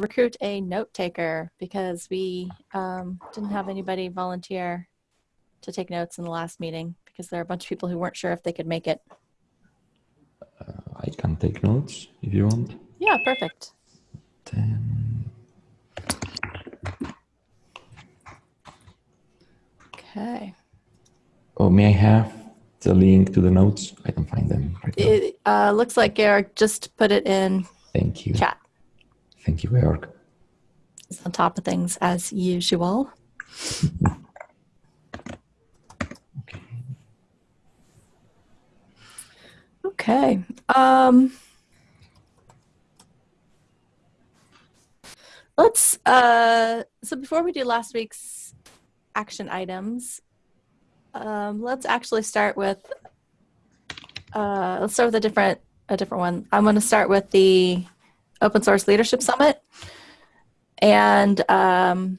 recruit a note taker because we um, didn't have anybody volunteer to take notes in the last meeting because there are a bunch of people who weren't sure if they could make it. Uh, I can take notes if you want. Yeah, perfect. Then Okay. oh, may I have the link to the notes? I can find them right. It uh, looks like Eric just put it in Thank you. chat. Thank you, Georg. It's on top of things as usual. Okay. Okay. Um, let's, uh, so before we do last week's action items, um, let's actually start with, uh, let's start with a different, a different one. I'm going to start with the Open Source Leadership Summit. And, um,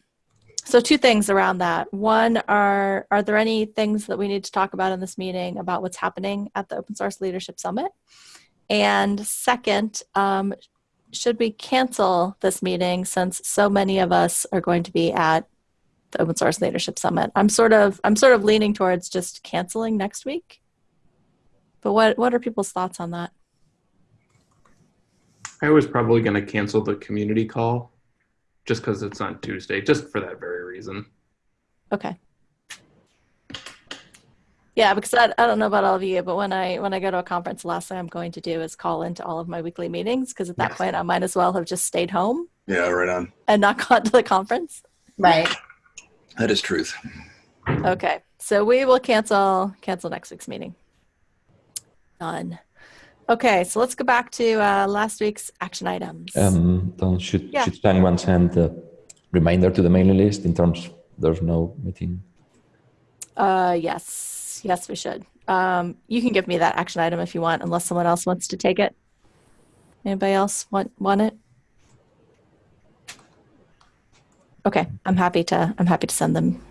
so two things around that. One are, are there any things that we need to talk about in this meeting about what's happening at the Open Source Leadership Summit? And second, um, should we cancel this meeting since so many of us are going to be at the Open Source Leadership Summit? I'm sort of, I'm sort of leaning towards just canceling next week. But what, what are people's thoughts on that? I was probably going to cancel the community call just because it's on Tuesday, just for that very reason. Okay. Yeah, because I, I don't know about all of you, but when I when I go to a conference, the last thing I'm going to do is call into all of my weekly meetings because at that Yes. point I might as well have just stayed home Yeah, right on. and not gone to the conference. Right. That is truth. Okay, so we will cancel cancel next week's meeting. Done. Okay, so let's go back to uh, last week's action items. Um, then should Yeah. should someone send a reminder to the mailing list in terms there's no meeting? Uh, yes, yes, we should. Um, you can give me that action item if you want, unless someone else wants to take it. Anybody else want want it? Okay, I'm happy to. I'm happy to send them.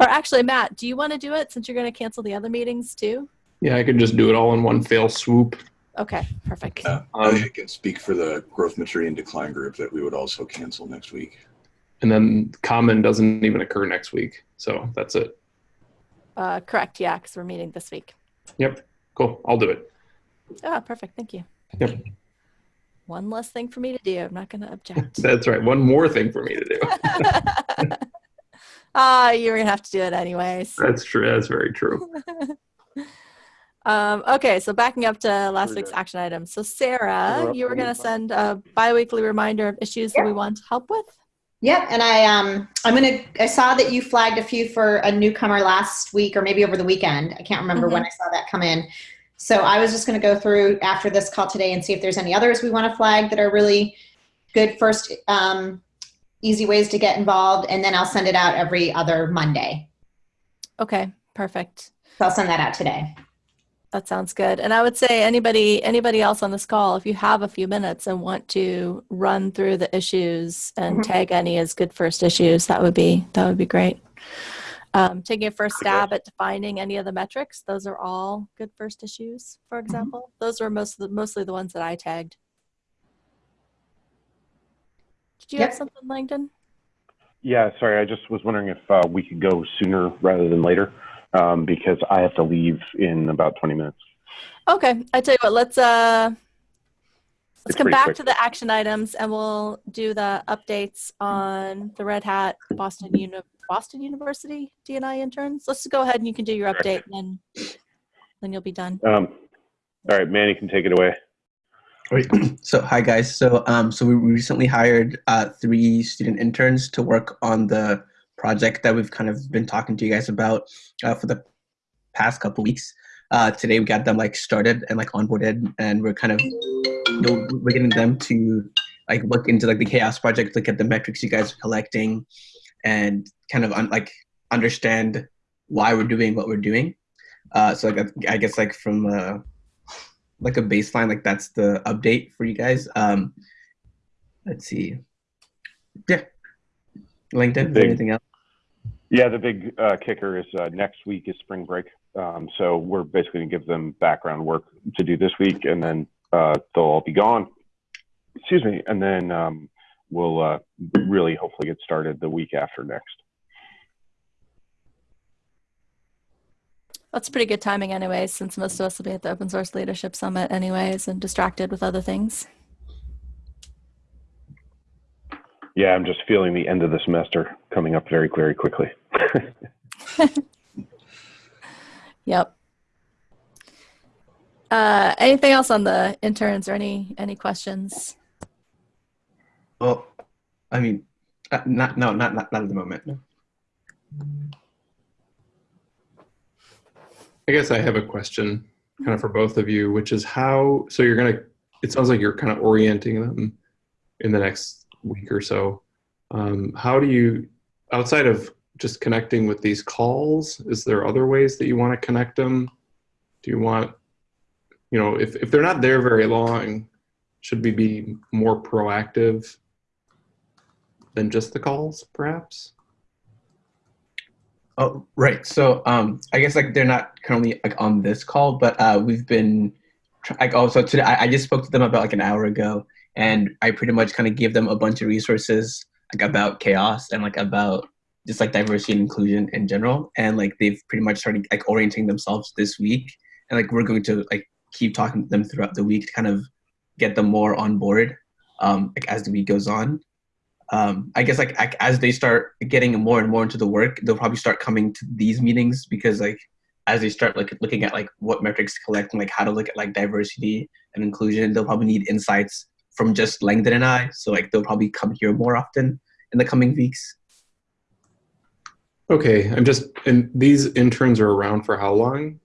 Or actually, Matt, do you want to do it since you're going to cancel the other meetings too? Yeah, I could just do it all in one fail swoop. Okay, perfect. Yeah, Um, I can speak for the growth maturity and decline group that we would also cancel next week. And then common doesn't even occur next week. So that's it. Uh, correct. Yeah, because we're meeting this week. Yep. Cool. I'll do it. Ah, perfect. Thank you. Yep. One less thing for me to do. I'm not going to object. That's right. One more thing for me to do. Ah, you were gonna have to do it anyways. That's true. That's very true. Um, okay, so backing up to last week's action item. So Sarah, you were gonna send a biweekly reminder of issues that we want help with. Yep, and I um I'm gonna I saw that you flagged a few for a newcomer last week or maybe over the weekend. I can't remember when I saw that come in. So I was just gonna go through after this call today and see if there's any others we want to flag that are really good first um, easy ways to get involved, and then I'll send it out every other Monday. Okay, perfect. So I'll send that out today. That sounds good. And I would say anybody anybody else on this call, if you have a few minutes and want to run through the issues and Mhm. tag any as good first issues, that would be that would be great. Um, taking a first stab at defining any of the metrics, those are all good first issues, for example. Those are most of the, mostly the ones that I tagged. Did you have something, Langdon? Yeah, sorry. I just was wondering if uh, we could go sooner rather than later um, because I have to leave in about 20 minutes. Okay, I tell you what, let's uh let's It's come back quick. to the action items and we'll do the updates on the Red Hat Boston Uni- Boston University DNI interns. Let's go ahead and you can do your update and then then you'll be done. Um, all right, Manny can take it away. So hi guys. So um, so we recently hired uh, three student interns to work on the project that we've kind of been talking to you guys about uh, for the past couple weeks. Uh, today we got them like started and like onboarded, and we're kind of you know we're getting them to like look into like the chaos project, look at the metrics you guys are collecting, and kind of un- like understand why we're doing what we're doing. Uh, so like I guess like from uh, like a baseline like that's the update for you guys um let's see yeah Langdon is there Big. anything else Yeah, the big uh, kicker is uh, next week is spring break. Um, so we're basically going to give them background work to do this week, and then uh, they'll all be gone. excuse me, and then um, we'll uh, really hopefully get started the week after next. That's pretty good timing, anyways, since most of us will be at the Open Source Leadership Summit, anyways, and distracted with other things. Yeah, I'm just feeling the end of the semester coming up very, very quickly. Yep. Uh, anything else on the interns or any any questions? Well, I mean, uh, not no, not not not at the moment. No. I guess I have a question kind of for both of you, which is how, so you're going to, it sounds like you're kind of orienting them in the next week or so. Um, how do you, outside of just connecting with these calls, is there other ways that you want to connect them? Do you want, you know, if, if they're not there very long, should we be more proactive than just the calls, perhaps? Oh, right. So, um, I guess like they're not currently like on this call, but uh, we've been like also today. I, I just spoke to them about like an hour ago, and I pretty much kind of give them a bunch of resources like about chaos and like about just like diversity and inclusion in general. And like they've pretty much started like orienting themselves this week, and like we're going to like keep talking to them throughout the week to kind of get them more on board, um, like as the week goes on. Um, I guess like as they start getting more and more into the work, they'll probably start coming to these meetings because like as they start like looking at like what metrics to collect and like how to look at like diversity and inclusion, they'll probably need insights from just Langdon and I. So like they'll probably come here more often in the coming weeks. Okay, I'm just, and these interns are around for how long?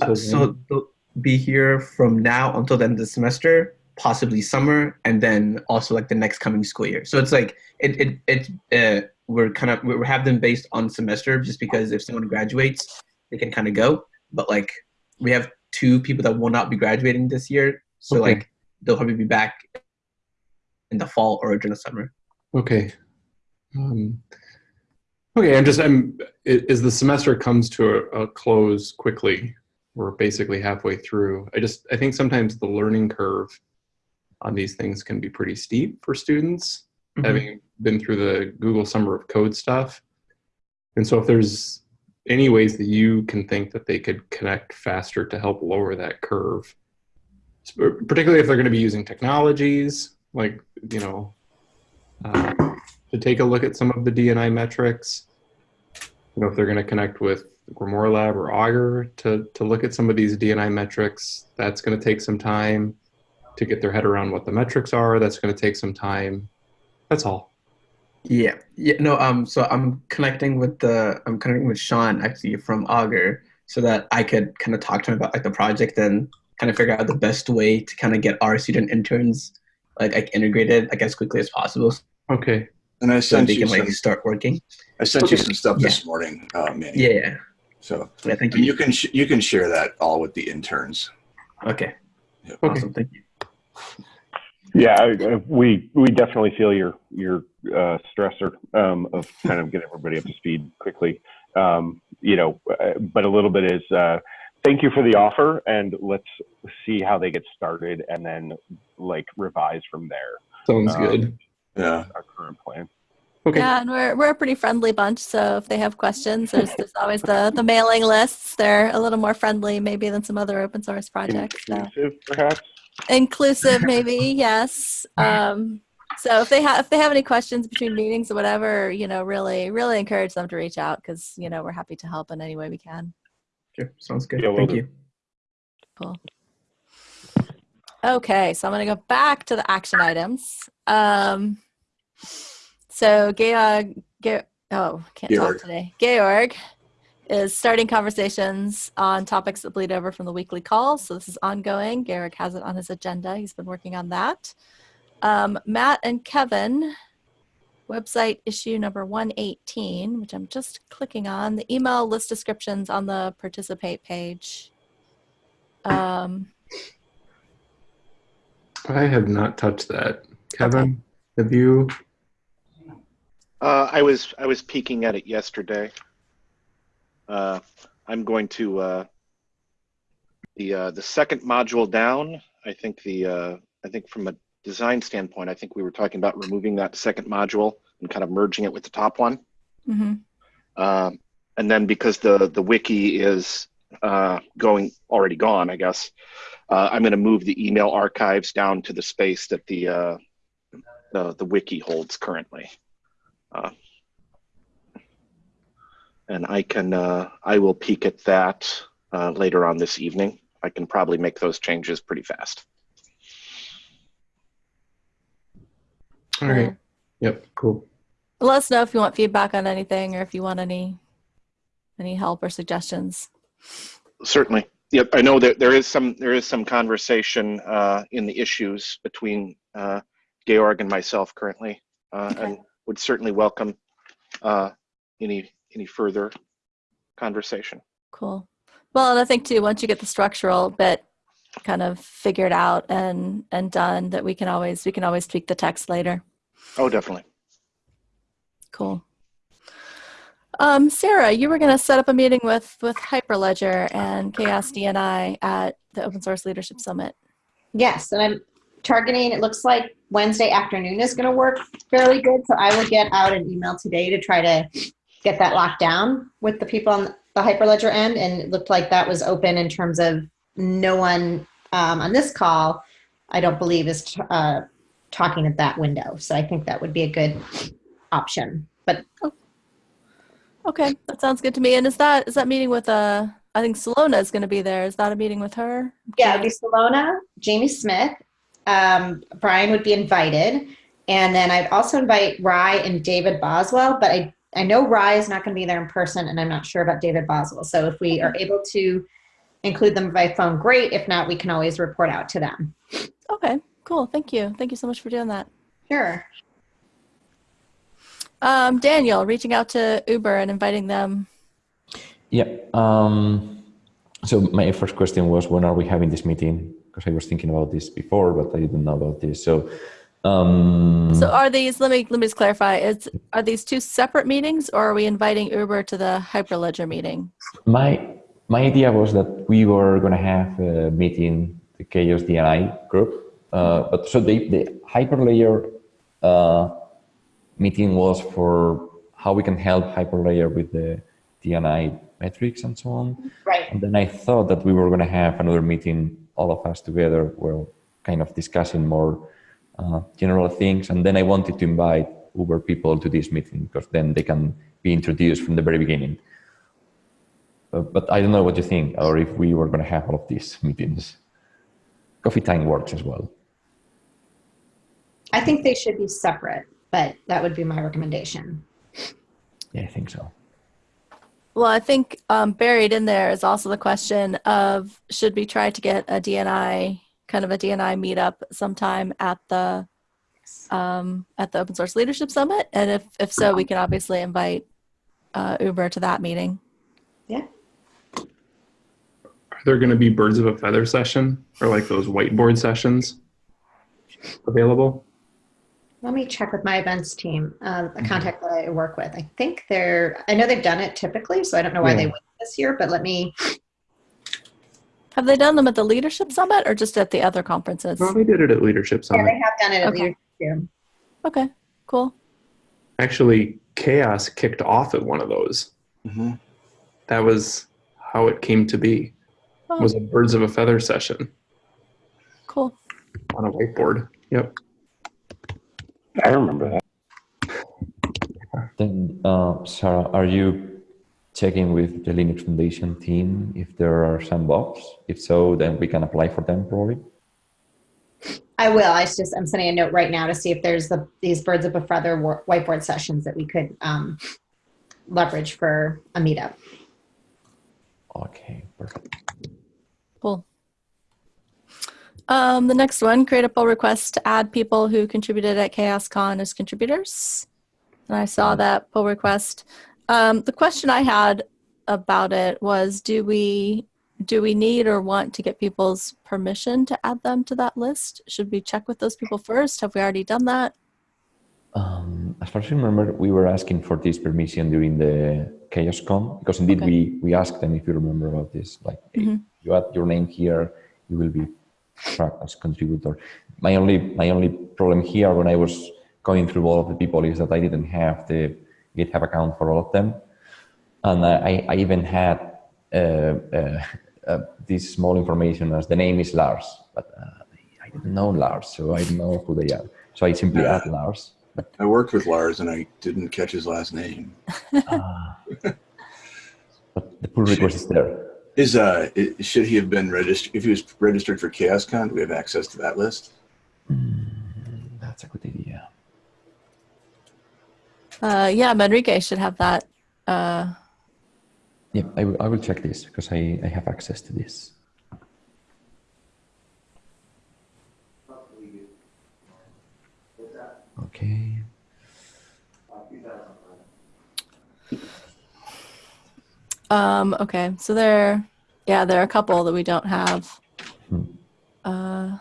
Uh, so they'll be here from now until the end of the semester, possibly summer, and then also like the next coming school year. So it's like it it it uh, we're kind of we have them based on semester just because if someone graduates, they can kind of go. But like we have two people that will not be graduating this year, so Okay. like they'll probably be back in the fall or during the summer. Okay. Um, okay, I'm just, I'm, as the semester comes to a, a close quickly, we're basically halfway through. I just, I think sometimes the learning curve on these things can be pretty steep for students, Mhm. having been through the Google Summer of Code stuff. And so if there's any ways that you can think that they could connect faster to help lower that curve, sp- particularly if they're going to be using technologies like, you know, uh, to take a look at some of the DNI metrics. You know, if they're going to connect with Grimoire Lab or Augur to, to look at some of these DNI metrics, that's going to take some time to get their head around what the metrics are. That's going to take some time. That's all. Yeah, yeah, no. Um, so I'm connecting with the I'm connecting with Sean actually from Augur, so that I could kind of talk to him about like the project and kind of figure out the best way to kind of get our student interns like like integrated like as quickly as possible, Okay. And I that sent they you can some, like start working. I sent you some stuff this morning, uh, Manny. Yeah, yeah, So yeah. Thank and you. you can sh- you can share that all with the interns. Okay, Yep. Okay. awesome. Thank you. Yeah, I, I, we we definitely feel your your uh, stressor um, of kind of getting everybody up to speed quickly. Um, you know, uh, but a little bit is uh, thank you for the offer, and let's see how they get started, and then like revise from there. Sounds Um, good. Yeah. Our current plan. Okay. Yeah, and we're we're a pretty friendly bunch. So if they have questions, there's there's always the the mailing lists. They're a little more friendly maybe than some other open source projects. So. Inclusive, perhaps. inclusive maybe yes um so if they have if they have any questions between meetings or whatever you know really really encourage them to reach out because you know we're happy to help in any way we can Sure, sounds good. Yeah, will Thank do. you. cool okay so i'm going to go back to the action items um so georg, Ge- oh can't Georg. talk today georg is starting conversations on topics that bleed over from the weekly call. So this is ongoing. Garrick has it on his agenda. He's been working on that. Um, Matt and Kevin, website issue number 118, which I'm just clicking on, the email list descriptions on the participate page. Um, I have not touched that. Kevin, have you? Uh, I was I was peeking at it yesterday. Uh, I'm going to uh, the uh, the second module down. I think the uh, I think from a design standpoint, I think we were talking about removing that second module and kind of merging it with the top one. hmm Um, and then because the the wiki is uh, going already gone, I guess uh, I'm going to move the email archives down to the space that the uh, the, the wiki holds currently. Uh, and I can uh, I will peek at that uh, later on this evening. I can probably make those changes pretty fast. All right. Yep. Cool. Let us know if you want feedback on anything or if you want any any help or suggestions. Certainly. Yep. I know that there is some there is some conversation uh, in the issues between uh, Georg and myself currently, uh, and would certainly welcome uh, any any further conversation. Cool. Well, and I think too, once you get the structural bit kind of figured out and and done, that we can always we can always tweak the text later. Oh, definitely. Cool. Um, Sarah, you were going to set up a meeting with with Hyperledger and Chaos DNI at the Open Source Leadership Summit. Yes, and I'm targeting, it looks like Wednesday afternoon is going to work fairly good. So I will get out an email today to try to get that locked down with the people on the Hyperledger end. And it looked like that was open in terms of no one um, on this call, I don't believe, is t- uh, talking at that window. So I think that would be a good option. But Okay, that sounds good to me. And is that is that meeting with uh I think Silona is going to be there. Is that a meeting with her? yeah, it'd be Silona, Jamie Smith, um, Brian would be invited. And then I'd also invite Ry and David Boswell, but I, I know Ry is not going to be there in person and I'm not sure about David Boswell. So if we are able to include them by phone, great. If not, we can always report out to them. Okay, cool. Thank you. Thank you so much for doing that. Sure. Um, Daniel, reaching out to Uber and inviting them. Yeah. Um, so my first question was, when are we having this meeting? Because I was thinking about this before, but I didn't know about this. So, um, So are these? Let me let me just clarify. Is are these two separate meetings, or are we inviting Uber to the Hyperledger meeting? my my idea was that we were going to have a meeting, the Chaos DNI group. Uh, but so the the Hyperledger uh, meeting was for how we can help Hyperledger with the DNI metrics and so on. Right. And then I thought that we were going to have another meeting, all of us together, where kind of discussing more uh, general things. And then I wanted to invite Uber people to this meeting because then they can be introduced from the very beginning. Uh, but I don't know what you think, or if we were going to have all of these meetings. Coffee time works as well. I think they should be separate, but that would be my recommendation. Yeah, I think so. Well, I think um, buried in there is also the question of should we try to get a DNI kind of a DNI meetup sometime at the um, at the Open Source Leadership Summit, and if if so, we can obviously invite uh, Uber to that meeting. Yeah. Are there going to be birds of a feather session or like those whiteboard sessions available? Let me check with my events team, uh, the contact that I work with. I think they're, I know they've done it typically, so I don't know why they Yeah. went this year, but let me, Have they done them at the Leadership Summit or just at the other conferences? Well, they did it at Leadership yeah, Summit. they have done it at Okay. leadership too. Okay, cool. Actually, Chaos kicked off at one of those. hmm That was how it came to be. Oh, Was a birds of a feather session cool. on a whiteboard. Yep. I remember that. Then, uh, Sarah, are you checking with the Linux Foundation team if there are some BoFs? If so, then we can apply for them probably. I will. I just, I'm sending a note right now to see if there's the, these birds of a feather whiteboard sessions that we could um, leverage for a meetup. Okay, perfect. Cool. Um, the next one, create a pull request to add people who contributed at ChaosCon as contributors. And I saw that pull request. Um, the question I had about it was, do we do we need or want to get people's permission to add them to that list? Should we check with those people first? Have we already done that? Um, as far as I remember, we were asking for this permission during the ChaosCon because indeed Okay. we we asked them if you remember about this. Like, hey, Mhm. you add your name here, you will be tracked as contributor. my only my only problem here when I was going through all of the people is that I didn't have the GitHub account for all of them, and I, I even had uh, uh, uh, this small information as the name is Lars, but uh, I didn't know Lars, so I don't know who they are. So I simply Yeah. add Lars. But I worked with Lars and I didn't catch his last name. Ah. but the pull request is there. Is uh, should he have been registered? If he was registered for ChaosCon, do we have access to that list? That's a good idea. Uh, yeah, Manrique should have that. Uh, Yeah, I will, I will check this because I, I have access to this. Okay. Um, okay, so there, yeah, there are a couple that we don't have. Hmm. Uh,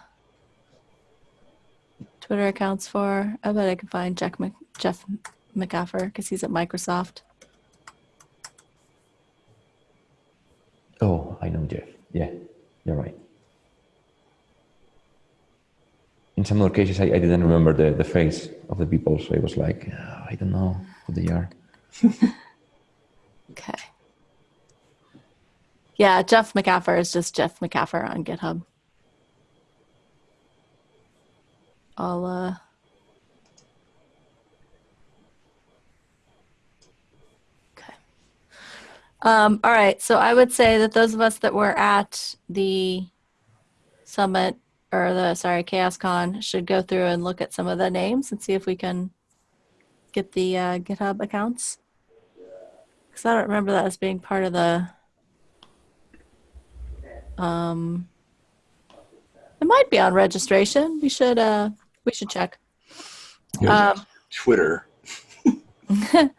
Twitter accounts for. I bet I can find Jeff, Mc, Jeff McAffer because he's at Microsoft. Oh, I know Jeff. Yeah, you're right. In some other cases, I, I didn't remember the, the face of the people, so I was like, "Oh, I don't know who they are. Okay. Yeah, Jeff McAffer is just Jeff McAffer on GitHub. I'll uh Okay. Um, all right, so I would say that those of us that were at the summit or the sorry, ChaosCon should go through and look at some of the names and see if we can get the uh, GitHub accounts. Because I don't remember that as being part of the. Um, it might be on registration. We should uh we should check. Um, Twitter.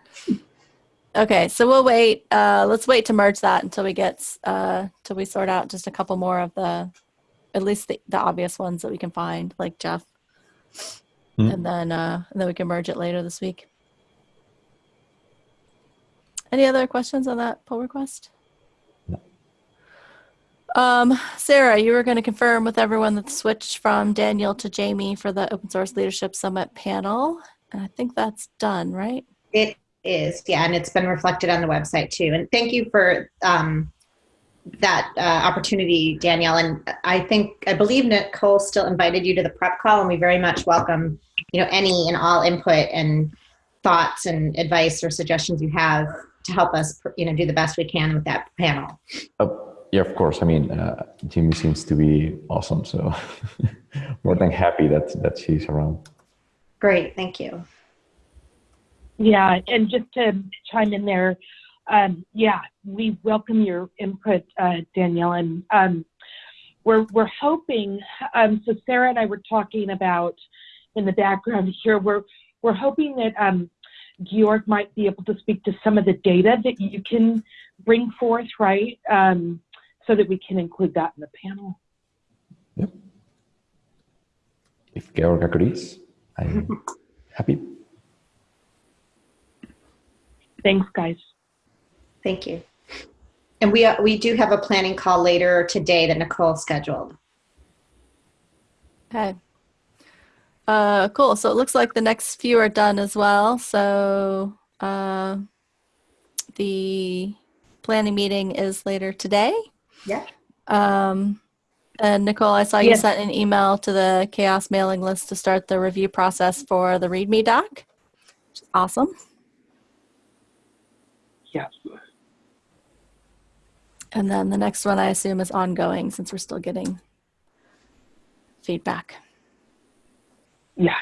okay, so we'll wait. Uh, let's wait to merge that until we get uh till we sort out just a couple more of the, at least the, the obvious ones that we can find, like Jeff, Hmm. and then uh and then we can merge it later this week. Any other questions on that pull request? No. Um, Sarah, you were going to confirm with everyone that the switch from Daniel to Jamie for the Open Source Leadership Summit panel. And I think that's done, right? It is, yeah, and it's been reflected on the website too. And thank you for um, that uh, opportunity, Daniel. And I think, I believe Nicole still invited you to the prep call, and we very much welcome, you know, any and all input and thoughts and advice or suggestions you have to help us, you know, do the best we can with that panel. Oh, yeah, of course. I mean, uh, Jimmy seems to be awesome, so more than happy that that she's around. Great, thank you. Yeah, and just to chime in there, um, yeah, we welcome your input, uh, Daniel, and um, we're we're hoping. Um, so Sarah and I were talking about in the background here. We're we're hoping that um, Georg might be able to speak to some of the data that you can bring forth, right? Um, so that we can include that in the panel. Yep. If Georg agrees, I'm happy. Thanks, guys. Thank you. And we, uh, we do have a planning call later today that Nicole scheduled. Okay. Uh, cool. So it looks like the next few are done as well. So uh, the planning meeting is later today. Yeah. Um, and Nicole, I saw you Yes. sent an email to the chaos mailing list to start the review process for the README doc. Which is awesome. Yeah. And then the next one I assume is ongoing since we're still getting feedback. Yeah.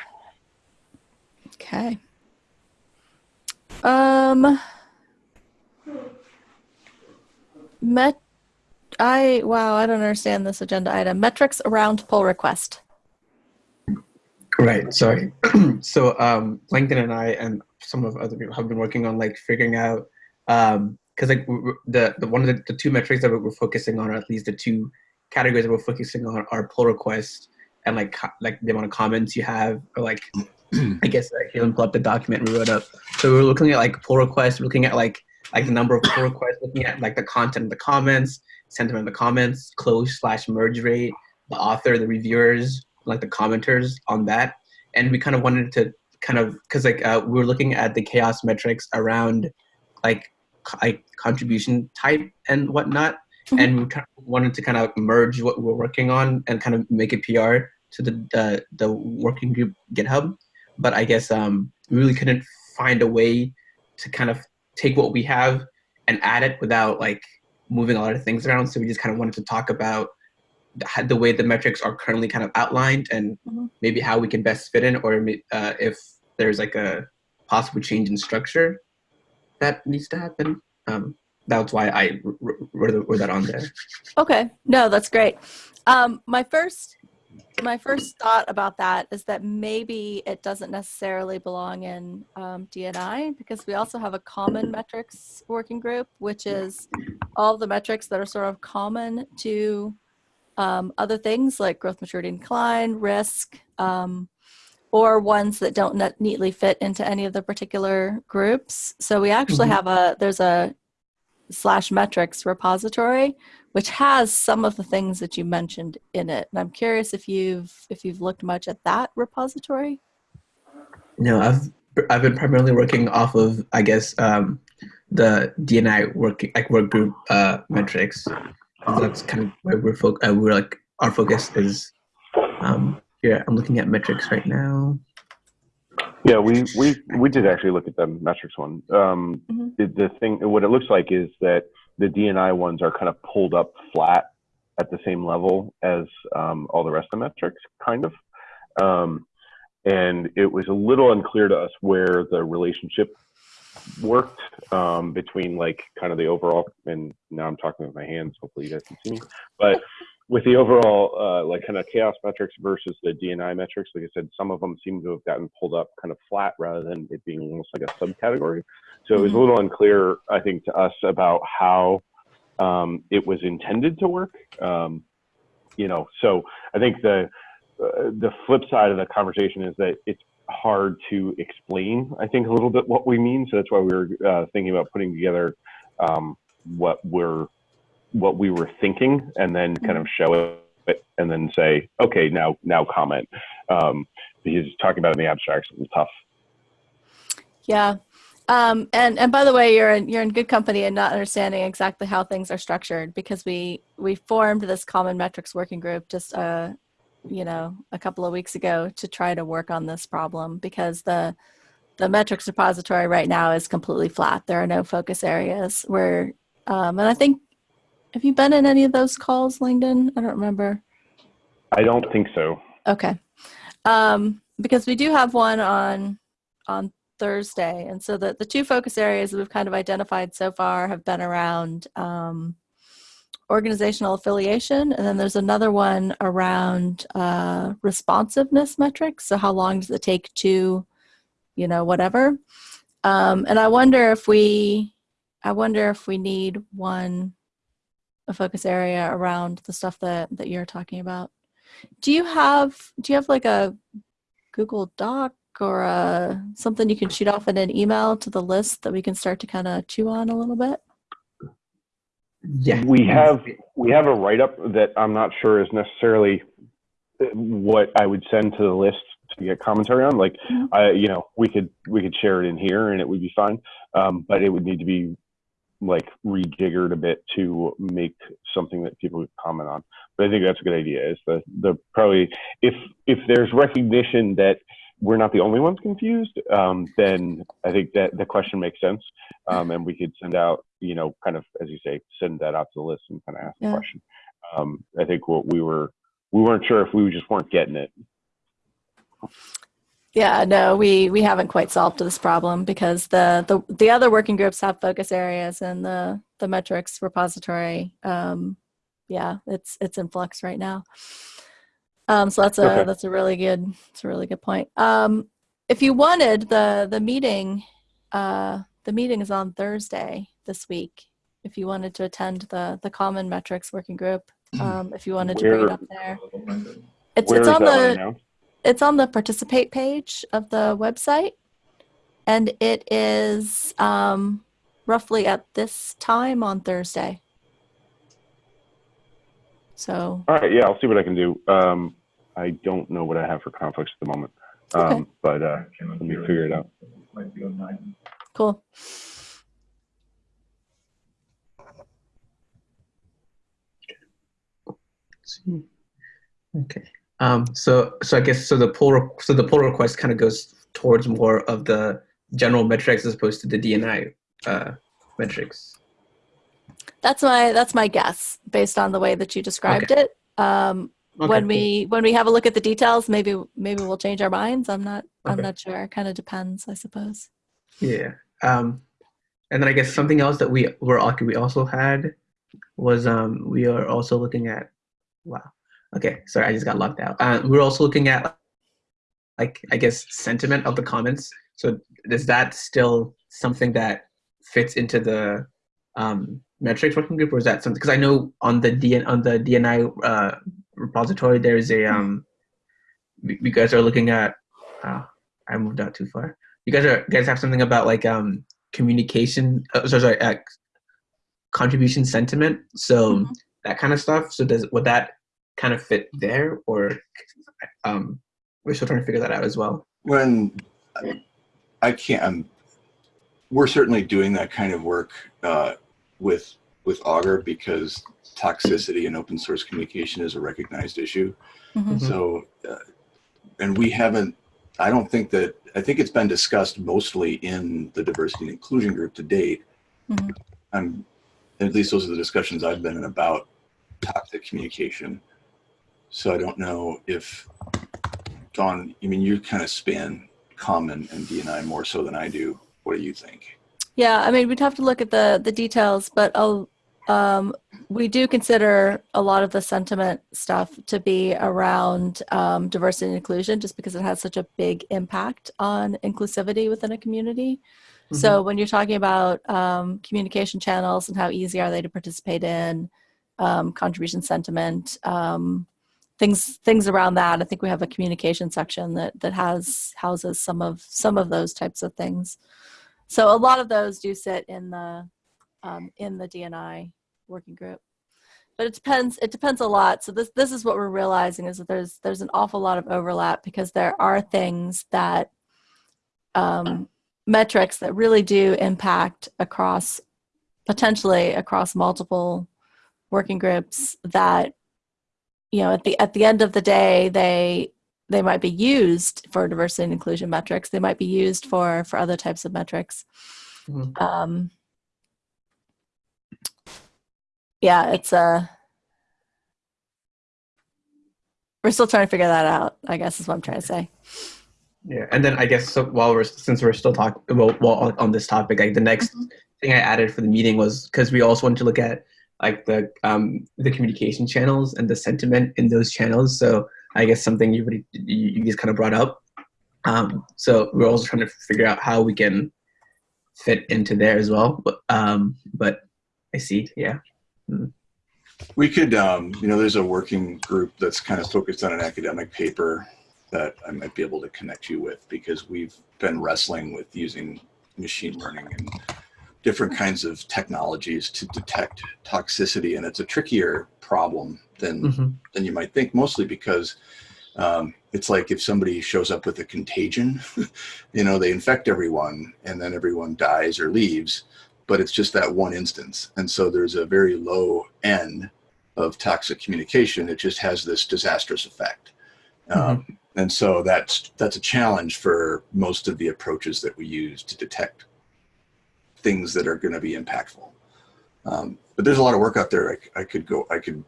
Okay. Um. Met. I wow. I don't understand this agenda item. Metrics around pull request. Right. Sorry. so um, Langdon and I and some of other people have been working on like figuring out because like w- w- the the one of the, the two metrics that we're focusing on, or at least the two categories that we're focusing on, are pull requests and like like the amount of comments you have, or like I guess like you pull up the document we wrote up. So we're looking at like pull requests, looking at like like the number of pull requests, looking at like the content of the comments, sentiment in the comments, close slash merge rate, the author, the reviewers, like the commenters on that, and we kind of wanted to kind of because like uh, we were looking at the chaos metrics around like like contribution type and whatnot, Mhm. and we kind of wanted to kind of merge what we're working on and kind of make it PR to the the, the working group GitHub. But I guess um, we really couldn't find a way to kind of take what we have and add it without like moving a lot of things around. So we just kind of wanted to talk about the, the way the metrics are currently kind of outlined and Mhm. maybe how we can best fit in, or uh, if there's like a possible change in structure that needs to happen. Um, that's why I wr- wr- wrote, wrote that on there. Okay, no, that's great. Um, my first, my first thought about that is that maybe it doesn't necessarily belong in um, DNI because we also have a common metrics working group, which is all the metrics that are sort of common to um, other things like growth, maturity, decline, risk, um, or ones that don't neatly fit into any of the particular groups. So we actually Mhm. have a there's a slash metrics repository which has some of the things that you mentioned in it. And I'm curious if you've if you've looked much at that repository. No, I've I've been primarily working off of I guess um, the DNI working like work group uh, metrics. That's kind of where we're fo- uh, we're like our focus is. Um, here, I'm looking at metrics right now. Yeah, we, we, we did actually look at the metrics one. Um, Mhm. the, the thing, what it looks like is that the DNI ones are kind of pulled up flat at the same level as um, all the rest of the metrics, kind of. Um, and it was a little unclear to us where the relationship worked um, between like kind of the overall, and now I'm talking with my hands, hopefully you guys can see me, but with the overall uh, like kind of chaos metrics versus the DNI metrics, like I said, some of them seem to have gotten pulled up kind of flat rather than it being almost like a subcategory. So it was a Mhm. little unclear, I think, to us about how um, it was intended to work. Um, you know, so I think the uh, the flip side of the conversation is that it's hard to explain. I think a little bit what we mean. So that's why we were uh, thinking about putting together um, what we're what we were thinking, and then kind of show it, and then say, okay, now now comment. Um, because talking about it in the abstract is tough. Yeah. Um, and and by the way, you're in you're in good company and not understanding exactly how things are structured because we we formed this common metrics working group just uh you know a couple of weeks ago to try to work on this problem because the the metrics repository right now is completely flat. There are no focus areas where um, and I think have you been in any of those calls, Langdon? I don't remember. I don't think so. Okay. Um, because we do have one on on Thursday. And so the, the two focus areas that we've kind of identified so far have been around um, organizational affiliation. And then there's another one around uh, responsiveness metrics. So how long does it take to, you know, whatever. Um, and I wonder if we, I wonder if we need one, a focus area around the stuff that, that you're talking about. Do you have do you have like a Google Doc or a, something you can shoot off in an email to the list that we can start to kind of chew on a little bit? Yeah, We have we have a write up that I'm not sure is necessarily what I would send to the list to get commentary on. Like, Mhm. I you know we could we could share it in here and it would be fine, um, but it would need to be like rejiggered a bit to make something that people could comment on. But I think that's a good idea. Is the the probably if if there's recognition that we're not the only ones confused, um, then I think that the question makes sense, um, and we could send out, you know, kind of as you say, send that out to the list and kind of ask Yeah. the question. Um, I think what we were we weren't sure if we just weren't getting it. Yeah, no, we we haven't quite solved this problem because the the the other working groups have focus areas and the the metrics repository. Um, yeah, it's it's in flux right now. Um, so that's a Okay. that's a really good it's a really good point. Um, if you wanted the the meeting, uh, the meeting is on Thursday this week. If you wanted to attend the the common metrics working group, um, if you wanted to bring it up there, it's it's on the? It's on the participate page of the website and it is um, roughly at this time on thursday so All right, yeah, I'll see what I can do. Um, I don't know what I have for conflicts at the moment. Okay. Um, but uh, let me figure it out. Cool. see. Okay. Um, so so I guess so the pull so the pull request kind of goes towards more of the general metrics as opposed to the DNI uh, metrics. That's my that's my guess based on the way that you described it. Um, Okay, when cool. we when we have a look at the details, maybe maybe we'll change our minds. I'm not I'm not sure. Kind of depends, I suppose. Yeah. Um, and then I guess something else that we were we also had was um, we are also looking at. Wow. Okay. Sorry, I just got locked out. Uh, we're also looking at like I guess sentiment of the comments. So is that still something that fits into the um, metrics working group, or is that something? Because I know on the DN on the DNI uh, repository there is a um, you guys are looking at. Uh, I moved out too far you guys are you guys have something about like um communication uh, sorry, sorry uh, contribution sentiment so Mhm. that kind of stuff so does would that kind of fit there or um we're still trying to figure that out as well When I can't, I'm, we're certainly doing that kind of work uh, with with Augur because toxicity in open source communication is a recognized issue. Mhm. Mhm. So, uh, and we haven't. I don't think that. I think it's been discussed mostly in the diversity and inclusion group to date. Mhm. I'm, at least those are the discussions I've been in about toxic communication. So I don't know if Dawn, I mean, you kind of span common and DNI more so than I do. What do you think? Yeah, I mean, we'd have to look at the the details, but uh, um, we do consider a lot of the sentiment stuff to be around um, diversity and inclusion, just because it has such a big impact on inclusivity within a community. So when you're talking about um, communication channels and how easy are they to participate in, um, contribution sentiment, um, things things around that. I think we have a communication section that that has houses some of some of those types of things. So a lot of those do sit in the um, in the DNI working group, but it depends. It depends a lot. So this this is what we're realizing is that there's there's an awful lot of overlap because there are things that um, metrics that really do impact across potentially across multiple working groups that you know at the at the end of the day they they might be used for diversity and inclusion metrics. They might be used for for other types of metrics. Mhm. um yeah it's a we're still trying to figure that out i guess is what i'm trying to say. Yeah and then i guess so while we're since we're still talking well, well on, on this topic like the next thing i added for the meeting was because we also wanted to look at like the um the communication channels and the sentiment in those channels. So i guess something you already you, you just kind of brought up. Um so we're also trying to figure out how we can fit into there as well but um but i see yeah. We could, um, you know, there's a working group that's kind of focused on an academic paper that I might be able to connect you with because we've been wrestling with using machine learning and different kinds of technologies to detect toxicity, and it's a trickier problem than Mhm. than you might think. Mostly because um, it's like if somebody shows up with a contagion, you know, they infect everyone, and then everyone dies or leaves but it's just that one instance. And so there's a very low end of toxic communication. It just has this disastrous effect. Um, and so that's that's a challenge for most of the approaches that we use to detect things that are going to be impactful. Um, but there's a lot of work out there. I could go. I could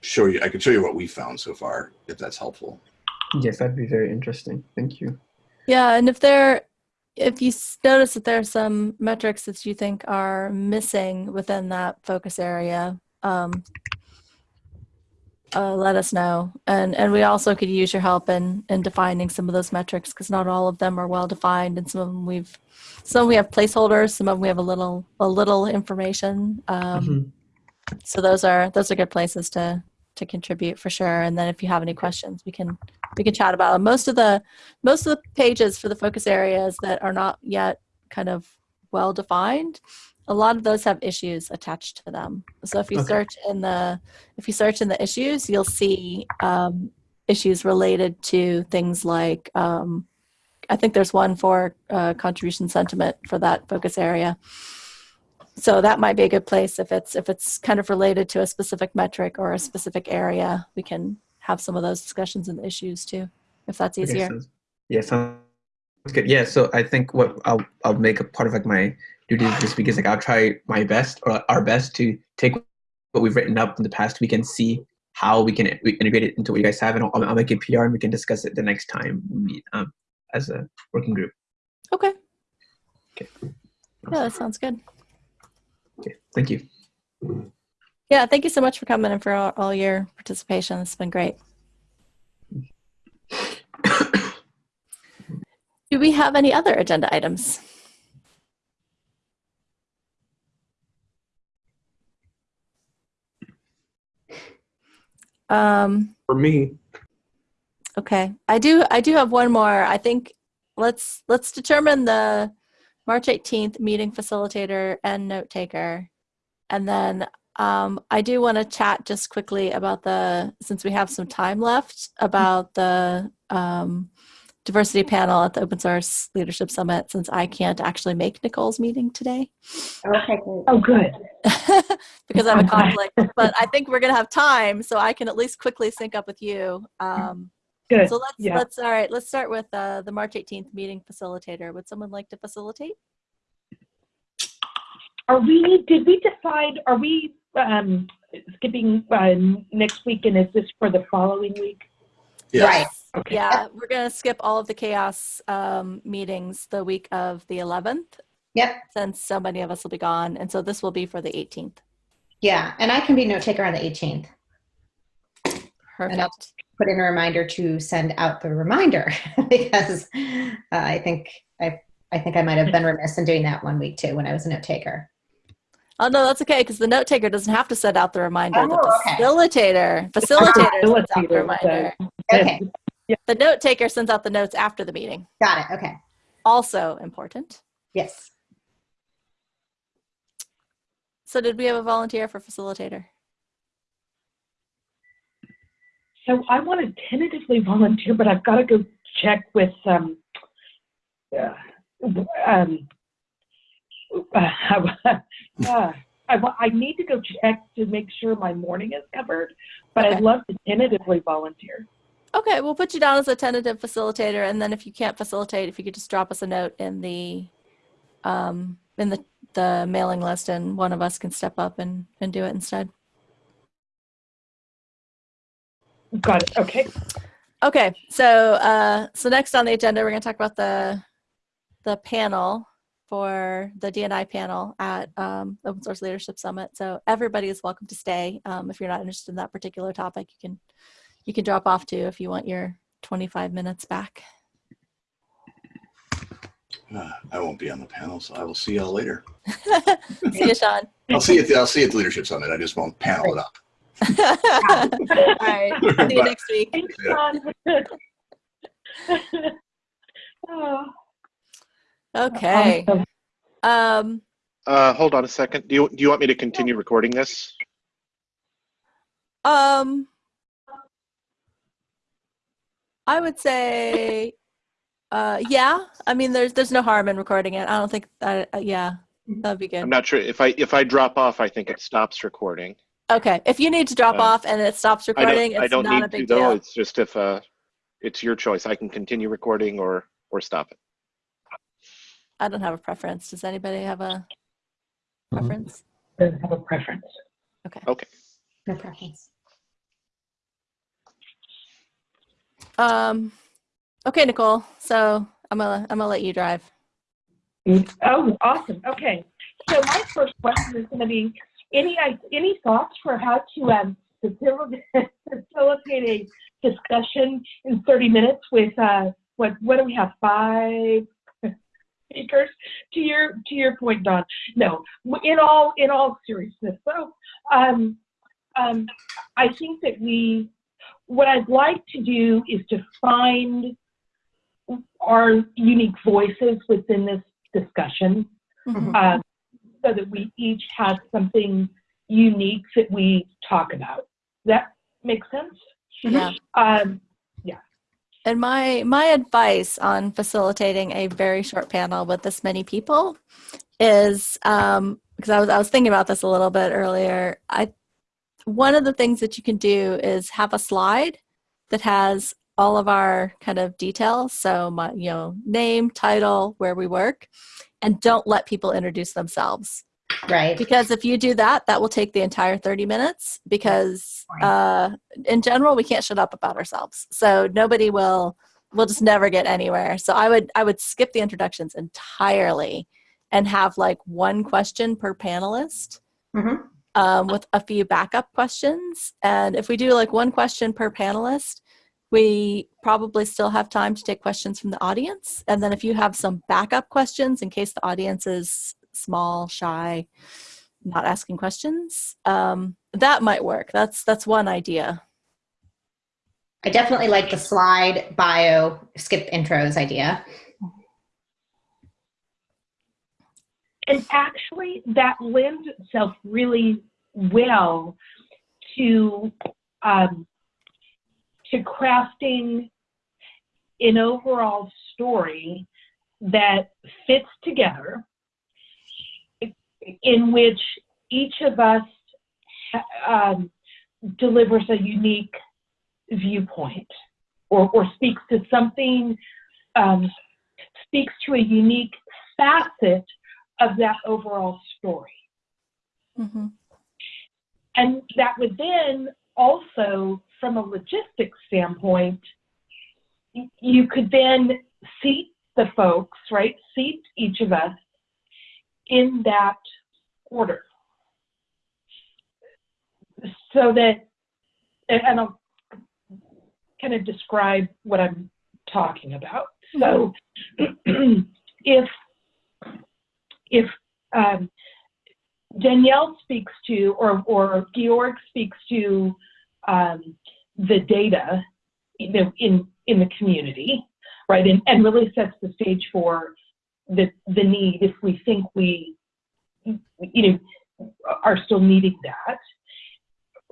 show you. I could show you what we found so far, if that's helpful. yes that'd be very interesting thank you Yeah, and if there, if you notice that there are some metrics that you think are missing within that focus area, um, uh, let us know. And and we also could use your help in in defining some of those metrics because not all of them are well defined, and some of them we've, some we have placeholders, some of them we have a little a little information. Um, Mhm. So those are those are good places to to contribute for sure. And then if you have any questions, we can we can chat about them. Most of the most of the pages for the focus areas that are not yet kind of well defined, a lot of those have issues attached to them. So if you Okay. search in the if you search in the issues, you'll see um, issues related to things like, um, I think there's one for uh, contribution sentiment for that focus area. So that might be a good place if it's if it's kind of related to a specific metric or a specific area. We can have some of those discussions and issues too, if that's Okay, easier. sounds- Yeah, sounds good. Yeah, so I think what I'll I'll make a part of like my duties this week is like I'll try my best or our best to take what we've written up in the past week and see how we can we integrate it into what you guys have, and I'll, I'll make a PR and we can discuss it the next time we meet um, as a working group. Okay. Okay. Yeah, that sounds good. Okay, thank you. Yeah, thank you so much for coming and for all, all your participation. It's been great. Do we have any other agenda items? Um, For me, okay, I do. I do have one more. I think let's let's determine the March 18th meeting facilitator and note taker, and then um, I do want to chat just quickly about the since we have some time left about the um, diversity panel at the Open Source Leadership Summit. Since I can't actually make Nicole's meeting today. Okay. Oh, good. because I have a conflict. but I think we're gonna have time, so I can at least quickly sync up with you. Um, Good. so let's yeah. let's all right. Let's start with uh, the March 18th meeting facilitator. Would someone like to facilitate? Are we, did we decide, are we um, skipping uh, next week and is this for the following week? Yeah. Right. Okay. Yeah, we're gonna skip all of the chaos um, meetings the week of the 11th, Yep. since so many of us will be gone, and so this will be for the 18th. Yeah, and I can be note taker on the 18th. Perfect. I'll- Put in a reminder to send out the reminder because uh, I think I I think I might have been remiss in doing that one week too when I was a note taker. Oh no, that's okay because the note taker doesn't have to send out the reminder. the Oh, okay. facilitator, facilitator sends out the Facilitator reminder. Okay, The note taker sends out the notes after the meeting. got it. Okay. Also important. Yes. So did we have a volunteer for facilitator? So I want to tentatively volunteer, but I've got to go check with um, uh, um, uh, uh, I, wa- I need to go check to make sure my morning is covered, but Okay. I'd love to tentatively volunteer. Okay, we'll put you down as a tentative facilitator, and then if you can't facilitate, if you could just drop us a note in the um, in the the mailing list, and one of us can step up and and do it instead. Got it. Okay. Okay, so uh, so next on the agenda, we're going to talk about the the panel for the DNI panel at um, Open Source Leadership Summit. So everybody is welcome to stay. Um, if you're not interested in that particular topic, you can you can drop off too if you want your 25 minutes back. Uh, I won't be on the panel, so I will see y'all later. See you, Sean. I'll see you. At the, I'll see you at the leadership summit. I just won't panel it up. All right. See you Bye. next week. Thanks, Yeah. John. oh, Okay. awesome. Um, Uh, hold on a second. Do you, do you want me to continue recording this? um, I would say, uh, yeah. I mean, there's there's no harm in recording it. I don't think that. Uh, yeah, that'd be good. I'm not sure if I, if I drop off, I think it stops recording. Okay, if you need to drop Uh, off and it stops I recording, don't, I don't not a need to big though. deal. It's just if, uh, it's your choice. I can continue recording or, or stop it. I don't have a preference. Does anybody have a Mhm. preference? Doesn't have a preference. Okay. Okay. No preference. Um, okay, Nicole. So I'm gonna I'm gonna let you drive. Oh, awesome. Okay. So my first question is going to be any any thoughts for how to um, facilitate, a discussion in 30 minutes with uh, what what do we have five speakers? To your to your point, Dawn. No, in all in all seriousness, so um, um, I think that we what I'd like to do is to find our unique voices within this discussion Mhm. um, so that we each have something unique that we talk about. That makes sense? Yeah. Um, And my my advice on facilitating a very short panel with this many people is um, because I was I was thinking about this a little bit earlier. I one of the things that you can do is have a slide that has all of our kind of details. So my you know name, title, where we work, and don't let people introduce themselves Right. because if you do that that will take the entire 30 minutes because uh, in general we can't shut up about ourselves so nobody will we'll just never get anywhere so i would i would skip the introductions entirely and have like one question per panelist Mhm. Um, with a few backup questions and if we do like one question per panelist we probably still have time to take questions from the audience and then if you have some backup questions in case the audience is small, shy, not asking questions. Um, that might work. That's that's one idea. I definitely like the slide bio skip intros idea. And actually, that lends itself really well to um, to crafting an overall story that fits together, in which each of us um, delivers a unique viewpoint or, or speaks to something, um, speaks to a unique facet of that overall story. Mm-hmm. And that would then also, from a logistics standpoint, you could then seat the folks, right? Seat each of us in that order. So that, and and I'll kind of describe what I'm talking about. So if, if um, Danielle speaks to, or, or Georg speaks to um, the data know, in, in the community, right, and, and really sets the stage for the, the need if we think we, you know, are still needing that,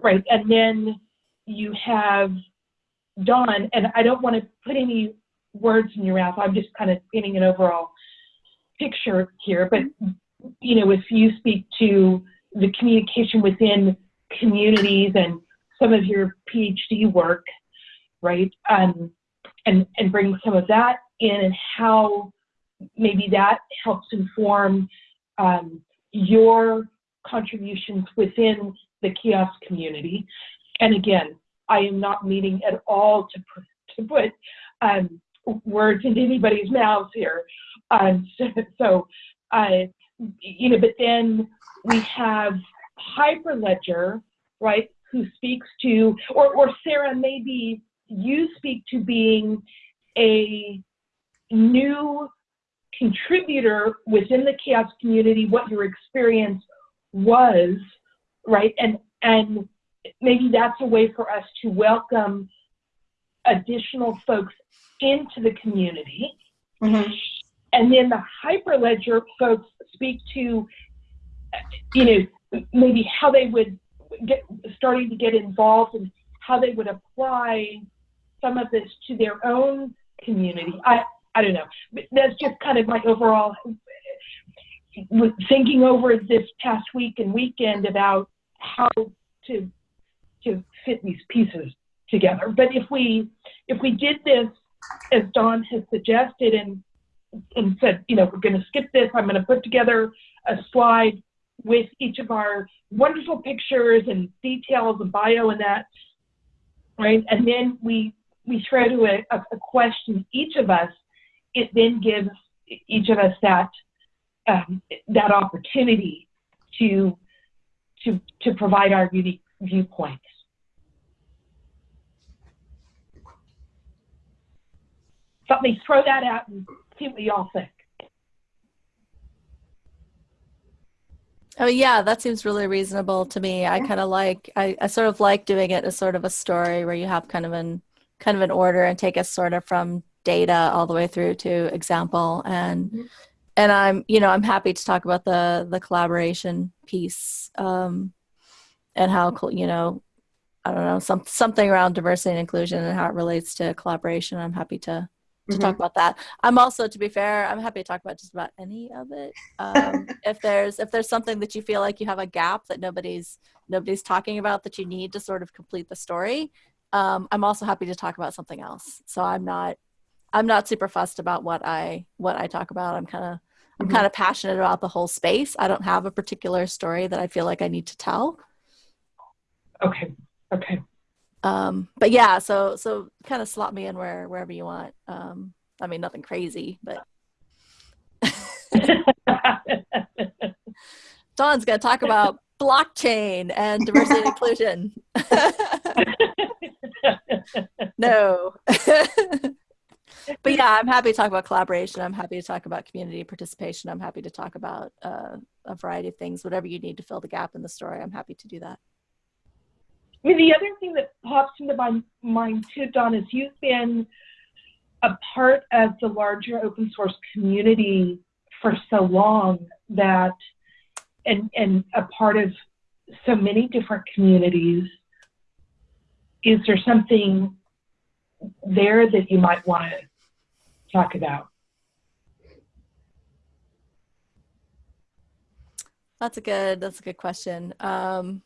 right, and then you have Dawn, and I don't want to put any words in your mouth, I'm just kind of painting an overall picture here, but you know, if you speak to the communication within communities and some of your PhD work, right, um, and and bring some of that in, and how maybe that helps inform um, your contributions within the CHAOSS community. And again, I am not meaning at all to put, to put um, words into anybody's mouths here. Um, so, uh, you know, but then we have Hyperledger, right, who speaks to, or, or Sarah, maybe you speak to being a new contributor within the chaos community, what your experience was, right, and and maybe that's a way for us to welcome additional folks into the community. Mhm. And then the Hyperledger folks speak to, you know, maybe how they would get starting to get involved and how they would apply some of this to their own community. I I don't know. That's just kind of my overall thinking over this past week and weekend about how to to fit these pieces together. But if we if we did this as Dawn has suggested and and said, you know, we're going to skip this. I'm going to put together a slide with each of our wonderful pictures and details and bio and that, right? And then we we throw to a, a, question each of us. It then gives each of us that um, that opportunity to to to provide our unique viewpoints. So let me throw that out and see what y'all think. Oh yeah, that seems really reasonable to me. I kind of like I, I sort of like doing it as sort of a story where you have kind of an kind of an order and take us sort of from data all the way through to example and Mhm. and I'm you know I'm happy to talk about the the collaboration piece um, and how you know I don't know, some something around diversity and inclusion and how it relates to collaboration. I'm happy to to Mhm. talk about that. I'm also, to be fair, I'm happy to talk about just about any of it. Um, if there's if there's something that you feel like you have a gap that nobody's nobody's talking about that you need to sort of complete the story, um, I'm also happy to talk about something else. So I'm not I'm not super fussed about what I what I talk about. I'm kind of I'm Mhm. kind of passionate about the whole space. I don't have a particular story that I feel like I need to tell. Okay. Okay. Um, but yeah, so so kind of slot me in where wherever you want. Um, I mean, nothing crazy, but Dawn's gonna talk about blockchain and diversity and inclusion. no. but yeah, I'm happy to talk about collaboration. I'm happy to talk about community participation. I'm happy to talk about uh, a variety of things. Whatever you need to fill the gap in the story, I'm happy to do that. I mean, the other thing that pops into my mind too, Dawn, is you've been a part of the larger open source community for so long that, and and a part of so many different communities. Is there something there that you might want to talk about? That's a good. That's a good question. Um,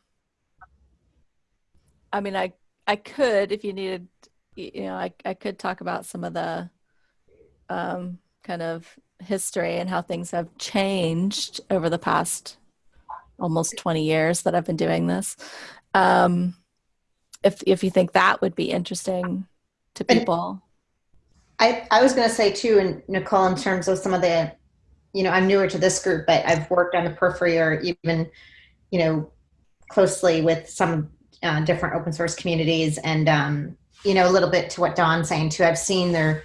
I mean, I I could if you needed, you know, I I could talk about some of the um, kind of history and how things have changed over the past almost 20 years that I've been doing this. Um, if if you think that would be interesting to people. I, I was going to say too, and Nicole, in terms of some of the, you know, I'm newer to this group, but I've worked on the periphery or even, you know, closely with some uh, different open source communities, and um, you know, a little bit to what Don's saying too. I've seen their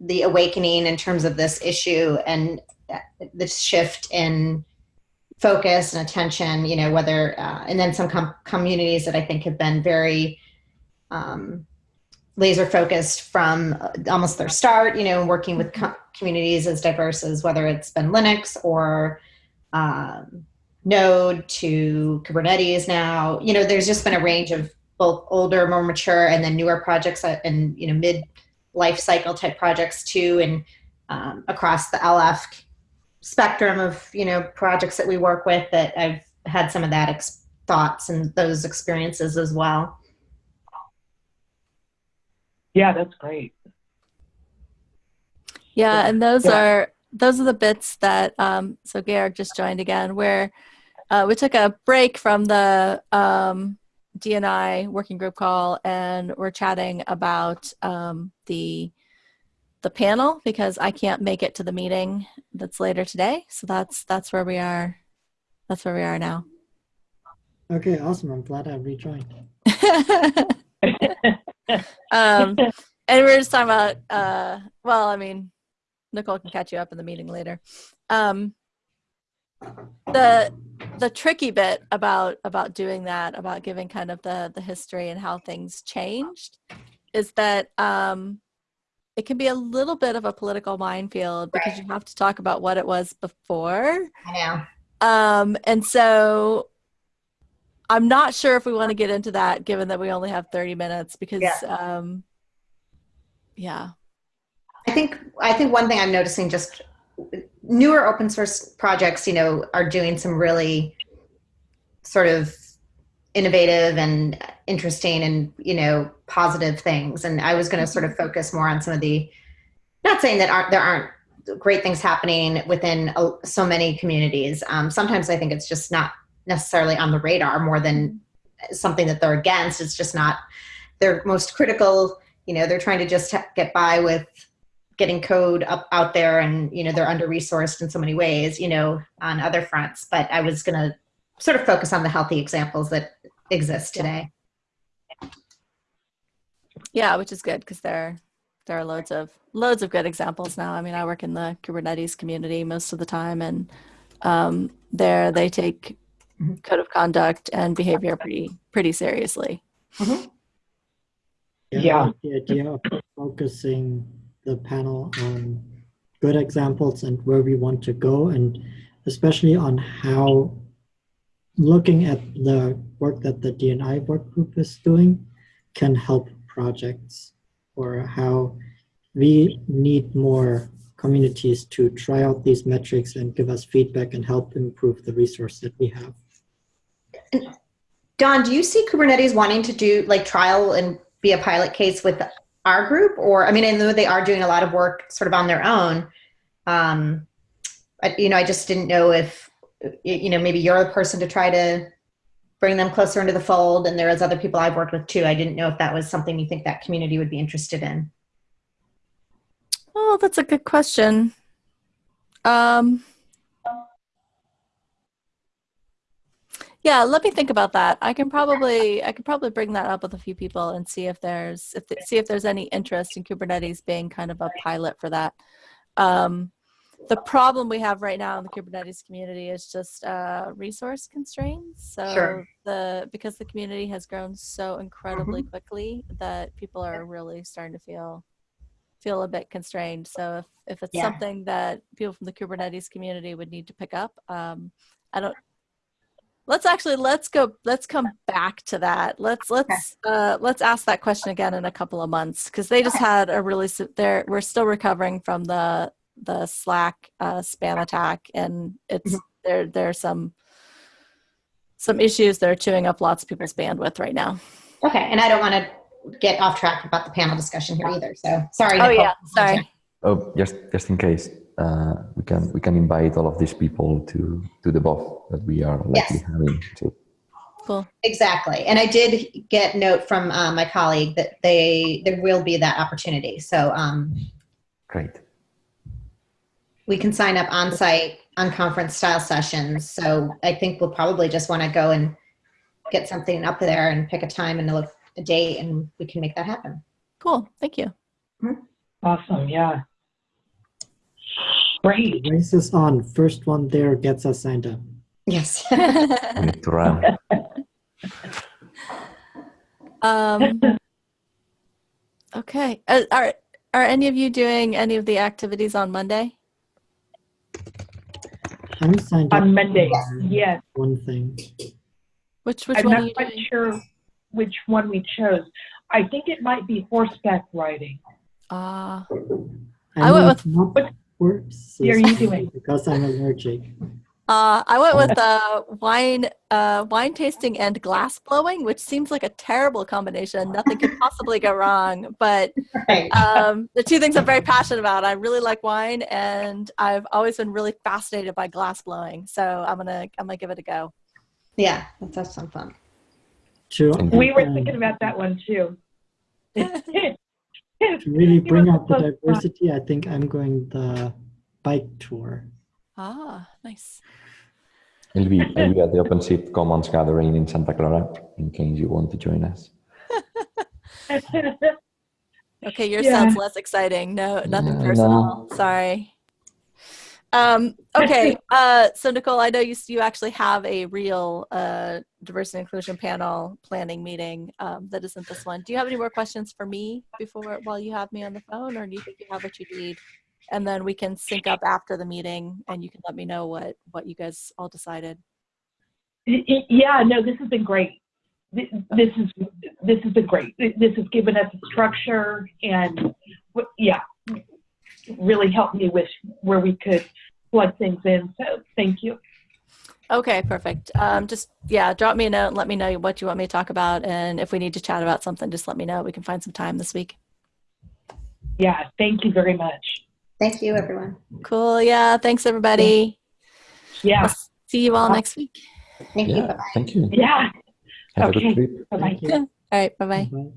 the awakening in terms of this issue and uh, the shift in focus and attention. You know, whether uh, and then some com- communities that I think have been very um, laser focused from uh, almost their start, you know, working with co- communities as diverse as whether it's been Linux or um, Node to Kubernetes now. You know, there's just been a range of both older, more mature, and then newer projects uh, and, you know, mid life cycle type projects too, and um, across the LF spectrum of, you know, projects that we work with that I've had some of that ex- thoughts and those experiences as well. Yeah, that's great. Yeah, Yeah. and those Yeah. are those are the bits that um so Garrick just joined again where uh, we took a break from the um DNI working group call and we're chatting about um the the panel because I can't make it to the meeting that's later today. So that's that's where we are that's where we are now. Okay, awesome. I'm glad I rejoined. um, and we are just talking about, uh, well, I mean, Nicole can catch you up in the meeting later. Um, the the tricky bit about about doing that, about giving kind of the the history and how things changed, is that um, it can be a little bit of a political minefield because you have to talk about what it was before. I know. Um, and so I'm not sure if we want to get into that given that we only have 30 minutes because Yeah. um yeah. I think I think one thing I'm noticing just newer open source projects, you know, are doing some really sort of innovative and interesting and you know positive things. And I was going to sort of focus more on some of the not saying that aren't there aren't great things happening within so many communities. Um, sometimes I think it's just not necessarily on the radar more than something that they're against. It's just not their most critical. You know, they're trying to just get by with getting code up out there and you know they're under resourced in so many ways you know on other fronts but i was going to sort of focus on the healthy examples that exist today Yeah, which is good because there there are loads of loads of good examples now. I mean, I work in the Kubernetes community most of the time and um there they take Mhm. code of conduct and behavior pretty pretty seriously. Yeah. The idea of focusing the panel on good examples and where we want to go, and especially on how looking at the work that the DNI work group is doing can help projects or how we need more communities to try out these metrics and give us feedback and help improve the resource that we have. Dawn, do you see Kubernetes wanting to do like trial and be a pilot case with our group? Or, I mean, I know they are doing a lot of work sort of on their own. Um, you know, I just didn't know if, you know, maybe you're the person to try to bring them closer into the fold. And there is other people I've worked with too. I didn't know if that was something you think that community would be interested in. Oh, that's a good question. Um, yeah, let me think about that. I can probably I could probably bring that up with a few people and see if there's if th- see if there's any interest in Kubernetes being kind of a pilot for that. Um, the problem we have right now in the Kubernetes community is just uh, resource constraints. So Sure. the because the community has grown so incredibly quickly that people are really starting to feel feel a bit constrained. So if if it's Yeah. something that people from the Kubernetes community would need to pick up, um, I don't. Let's actually let's go let's come back to that. Let's let's uh, let's ask that question again in a couple of months because they just had a really se- they're we're still recovering from the the Slack uh, spam attack and it's there there's some some issues that are chewing up lots of people's bandwidth right now. Okay. And I don't want to get off track about the panel discussion here either. So sorry. Oh Nicole. yeah, sorry. Oh, just just in case, uh, we can we can invite all of these people to to the BOF that we are likely Yes. having. So Cool. Exactly. And I did get note from uh, my colleague that they there will be that opportunity. So um, great. we can sign up on site on conference style sessions. So I think we'll probably just want to go and get something up there and pick a time and a, a date and we can make that happen. Cool. Thank you. Awesome. Yeah. Great. Race is on. First one there gets us signed up. Yes. We need to run. um, okay. Uh, are are any of you doing any of the activities on Monday? I'm signed up. On Monday. for Yes. One thing. Which which I'm one are not quite doing? sure which one we chose. I think it might be horseback riding. Ah, I, I went with- not horses are you doing? Because I'm allergic. uh, I went with uh, wine uh, wine tasting and glass blowing, which seems like a terrible combination. Nothing could possibly go wrong. But right. um, the two things I'm very passionate about. I really like wine, and I've always been really fascinated by glass blowing. So I'm gonna I'm gonna give it a go. Yeah, that does sound fun. To, We were thinking about that one too. to really bring were out the diversity, I think I'm going the bike tour. Ah, nice. It'll be, it'll be at the Open OpenShift Commons gathering in Santa Clara, in case you want to join us. Okay, yours Yeah. sounds less exciting. No, nothing Yeah, I personal. Sorry. Um, okay, uh, so Nicole, I know you you actually have a real uh, diversity and inclusion panel planning meeting um, that isn't this one. Do you have any more questions for me before while you have me on the phone, or do you think you have what you need? And then we can sync up after the meeting, and you can let me know what what you guys all decided. Yeah, no, this has been great. This is this has been great. This has given us a structure and yeah, really helped me with where we could plug things in. So thank you. Okay, perfect. Um, just yeah, drop me a note and let me know what you want me to talk about, and if we need to chat about something, just let me know. We can find some time this week. Yeah, thank you very much. Thank you, everyone. Cool. Yeah. Thanks, everybody. Yeah, I'll see you all next week. Thank you. Yeah, Bye-bye. thank you. yeah. Have a good trip. Bye bye. Thank you. All right. Bye bye. Bye.